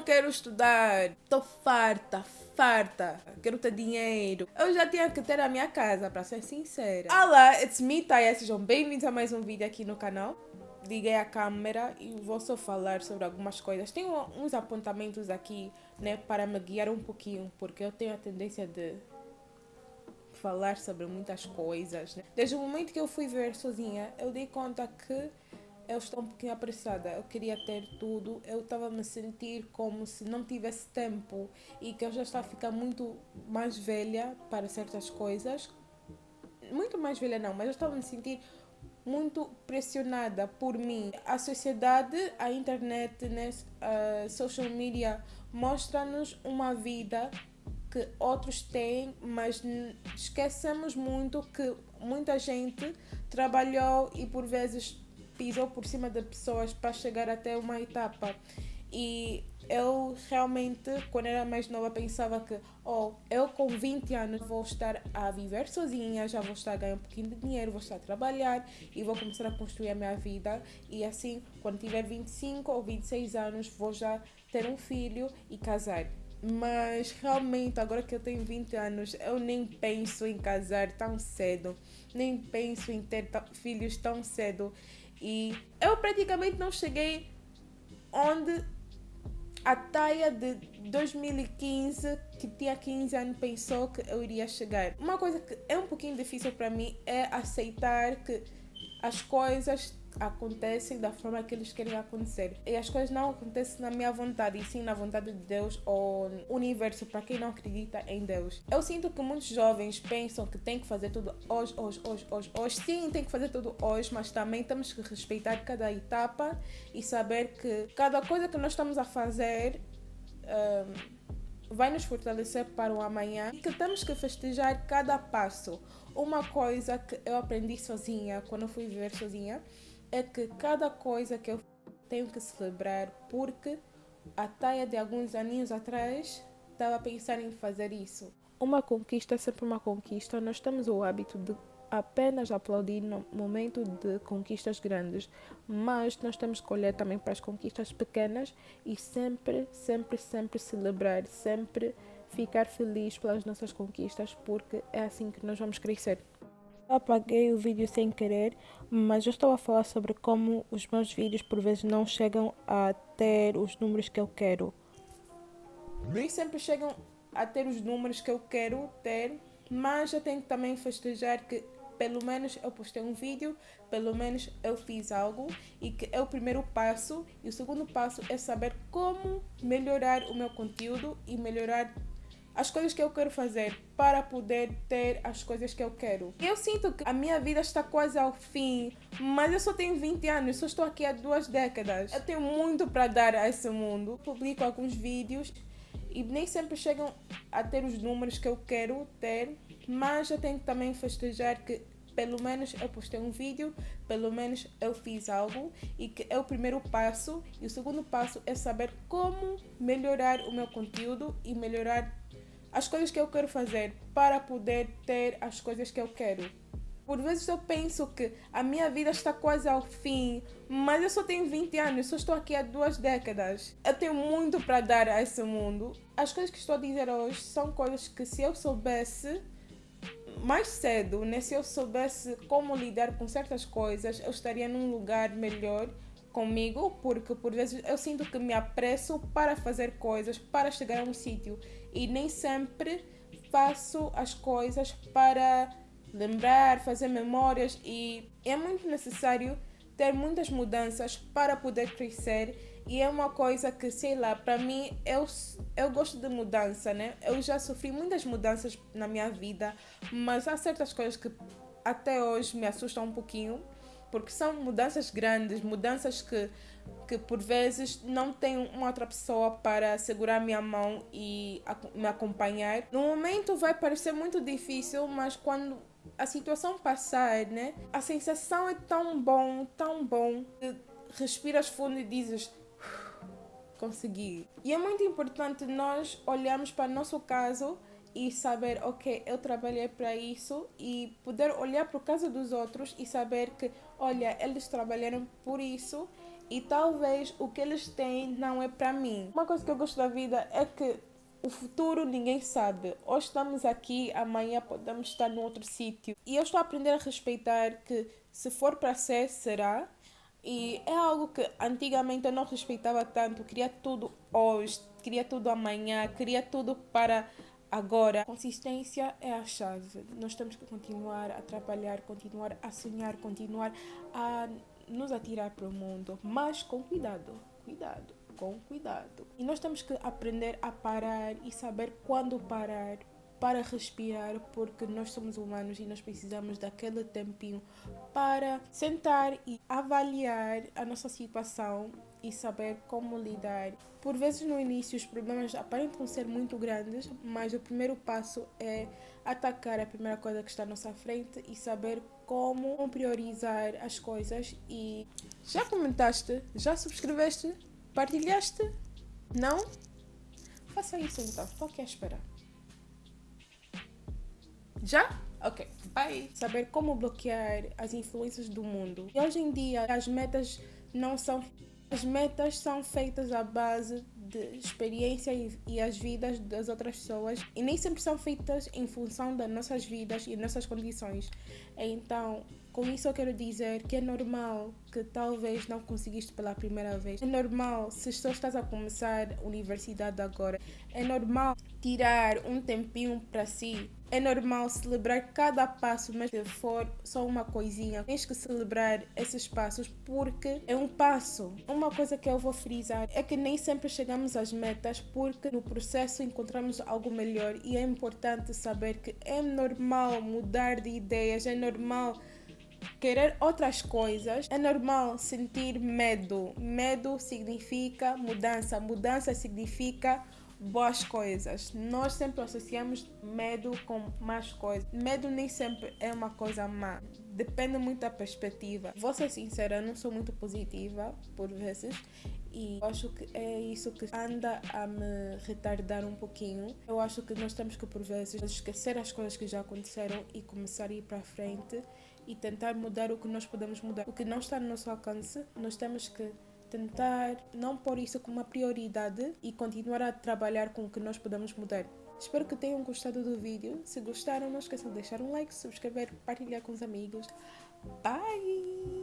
não quero estudar, tô farta, farta, quero ter dinheiro. Eu já tinha que ter a minha casa, para ser sincera. Olá, it's me, Taya, sejam bem-vindos a mais um vídeo aqui no canal. Liguei a câmera e vou só falar sobre algumas coisas. Tenho uns apontamentos aqui, né, para me guiar um pouquinho, porque eu tenho a tendência de falar sobre muitas coisas. Né? Desde o momento que eu fui ver sozinha, eu dei conta que eu estou um pouquinho apressada, eu queria ter tudo, eu estava a me sentir como se não tivesse tempo e que eu já estava a ficar muito mais velha para certas coisas. Muito mais velha não, mas eu estava a me sentir muito pressionada por mim. A sociedade, a internet, né, a social media mostra-nos uma vida que outros têm, mas esquecemos muito que muita gente trabalhou e por vezes pisou por cima de pessoas para chegar até uma etapa. E eu realmente, quando era mais nova, pensava que, oh, eu com 20 anos vou estar a viver sozinha, já vou estar a ganhar um pouquinho de dinheiro, vou estar a trabalhar e vou começar a construir a minha vida. E assim, quando tiver 25 ou 26 anos, vou já ter um filho e casar. Mas realmente, agora que eu tenho 20 anos, eu nem penso em casar tão cedo, nem penso em ter filhos tão cedo. E eu praticamente não cheguei onde a Taia de 2015, que tinha 15 anos, pensou que eu iria chegar. Uma coisa que é um pouquinho difícil para mim é aceitar que as coisas acontecem da forma que eles querem acontecer. E as coisas não acontecem na minha vontade, e sim na vontade de Deus ou universo, para quem não acredita em Deus. Eu sinto que muitos jovens pensam que tem que fazer tudo hoje, hoje, hoje, hoje, hoje. Sim, tem que fazer tudo hoje, mas também temos que respeitar cada etapa e saber que cada coisa que nós estamos a fazer. Um, vai nos fortalecer para o amanhã e que temos que festejar cada passo. Uma coisa que eu aprendi sozinha, quando eu fui viver sozinha, é que cada coisa que eu tenho que celebrar, porque a Taia de alguns aninhos atrás estava a pensar em fazer isso. Uma conquista é sempre uma conquista. Nós temos o hábito de apenas aplaudir no momento de conquistas grandes, mas nós temos que olhar também para as conquistas pequenas e sempre, sempre, sempre celebrar, sempre ficar feliz pelas nossas conquistas, porque é assim que nós vamos crescer. Apaguei o vídeo sem querer, mas eu estou a falar sobre como os meus vídeos por vezes não chegam a ter os números que eu quero. Nem sempre chegam a ter os números que eu quero ter, mas eu tenho que também festejar que pelo menos eu postei um vídeo, pelo menos eu fiz algo e que é o primeiro passo. E o segundo passo é saber como melhorar o meu conteúdo e melhorar as coisas que eu quero fazer para poder ter as coisas que eu quero. Eu sinto que a minha vida está quase ao fim, mas eu só tenho 20 anos, só estou aqui há duas décadas. Eu tenho muito para dar a esse mundo. Publico alguns vídeos e nem sempre chegam a ter os números que eu quero ter, mas eu tenho que também festejar que pelo menos eu postei um vídeo, pelo menos eu fiz algo e que é o primeiro passo. E o segundo passo é saber como melhorar o meu conteúdo e melhorar as coisas que eu quero fazer para poder ter as coisas que eu quero. Por vezes eu penso que a minha vida está quase ao fim, mas eu só tenho 20 anos, só estou aqui há duas décadas. Eu tenho muito para dar a esse mundo. As coisas que estou a dizer hoje são coisas que se eu soubesse mais cedo, né, se eu soubesse como lidar com certas coisas, eu estaria num lugar melhor comigo, porque por vezes eu sinto que me apresso para fazer coisas, para chegar a um sítio. E nem sempre faço as coisas para lembrar, fazer memórias. E é muito necessário ter muitas mudanças para poder crescer. E é uma coisa que, sei lá, para mim eu, eu gosto de mudança, né? Eu já sofri muitas mudanças na minha vida, mas há certas coisas que até hoje me assustam um pouquinho porque são mudanças grandes, mudanças que, que por vezes não tem uma outra pessoa para segurar minha mão e me acompanhar. No momento vai parecer muito difícil, mas quando a situação passar, né, a sensação é tão bom, tão bom, que respiras fundo e dizes consegui. E é muito importante nós olharmos para o nosso caso e saber, ok, eu trabalhei para isso e poder olhar para o caso dos outros e saber que, olha, eles trabalharam por isso e talvez o que eles têm não é para mim. Uma coisa que eu gosto da vida é que o futuro ninguém sabe. Hoje estamos aqui, amanhã podemos estar num outro sítio. E eu estou a aprender a respeitar que se for para ser, será. E é algo que antigamente eu não respeitava tanto. Queria tudo hoje, queria tudo amanhã, queria tudo para agora. Consistência é a chave. Nós temos que continuar a trabalhar, continuar a sonhar, continuar a nos atirar para o mundo, mas com cuidado, cuidado, com cuidado. E nós temos que aprender a parar e saber quando parar para respirar, porque nós somos humanos e nós precisamos daquele tempinho para sentar e avaliar a nossa situação e saber como lidar. Por vezes no início os problemas aparentam ser muito grandes, mas o primeiro passo é atacar a primeira coisa que está à nossa frente e saber como priorizar as coisas e já comentaste? Já subscreveste? Partilhaste? Não? Faça isso então, estou aqui à espera. Já? Ok, bye! Saber como bloquear as influências do mundo. E hoje em dia as metas não são as metas são feitas à base de experiência e, as vidas das outras pessoas e nem sempre são feitas em função das nossas vidas e nossas condições. Então, com isso eu quero dizer que é normal que talvez não conseguiste pela primeira vez. É normal se só estás a começar a universidade agora. É normal tirar um tempinho para si é normal celebrar cada passo, mas se for só uma coisinha, tens que celebrar esses passos porque é um passo. Uma coisa que eu vou frisar é que nem sempre chegamos às metas porque no processo encontramos algo melhor e é importante saber que é normal mudar de ideias, é normal querer outras coisas, é normal sentir medo. Medo significa mudança, mudança significa boas coisas. Nós sempre associamos medo com más coisas. Medo nem sempre é uma coisa má. Depende muito da perspectiva. Vou ser sincera, eu não sou muito positiva por vezes e acho que é isso que anda a me retardar um pouquinho. Eu acho que nós temos que por vezes esquecer as coisas que já aconteceram e começar a ir para frente e tentar mudar o que nós podemos mudar. O que não está no nosso alcance, nós temos que tentar não pôr isso como uma prioridade e continuar a trabalhar com o que nós podemos mudar. Espero que tenham gostado do vídeo. Se gostaram, não esqueçam de deixar um like, subscrever, partilhar com os amigos. Bye!